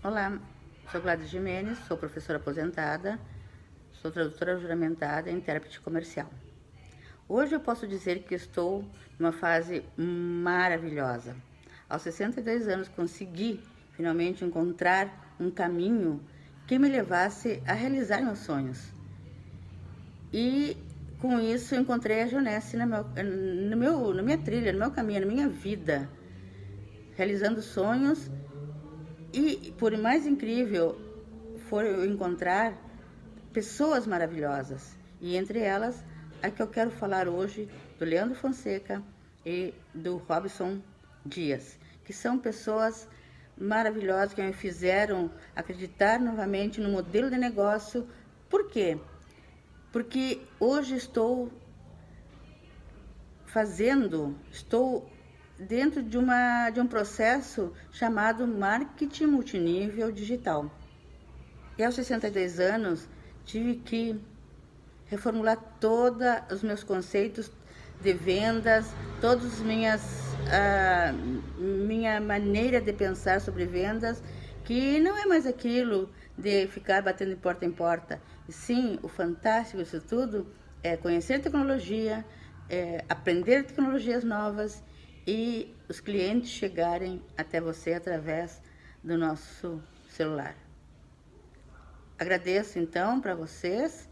Olá, sou Gladys Jimenez, sou professora aposentada, sou tradutora juramentada e intérprete comercial. Hoje eu posso dizer que estou numa fase maravilhosa. Aos 62 anos consegui finalmente encontrar um caminho que me levasse a realizar meus sonhos. E com isso encontrei a Jonesse meu, no meu, na minha trilha, no meu caminho, na minha vida, realizando sonhos e, por mais incrível for eu encontrar pessoas maravilhosas, e entre elas a que eu quero falar hoje, do Leandro Fonseca e do Robson Dias, que são pessoas maravilhosas que me fizeram acreditar novamente no modelo de negócio. Por quê? Porque hoje estou fazendo, estou dentro de, uma, de um processo chamado marketing multinível digital. E aos 62 anos tive que reformular todos os meus conceitos de vendas, todas as minhas a minha maneira de pensar sobre vendas, que não é mais aquilo de ficar batendo de porta em porta. E sim, o fantástico disso tudo é conhecer tecnologia, é aprender tecnologias novas e os clientes chegarem até você através do nosso celular. Agradeço então para vocês